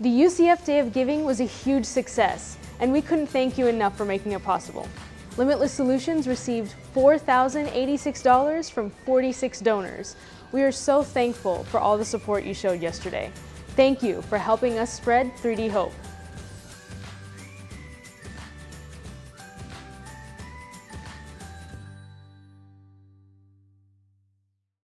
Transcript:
The UCF Day of Giving was a huge success, and we couldn't thank you enough for making it possible. Limbitless Solutions received $4,086 from 46 donors. We are so thankful for all the support you showed yesterday. Thank you for helping us spread 3D Hope.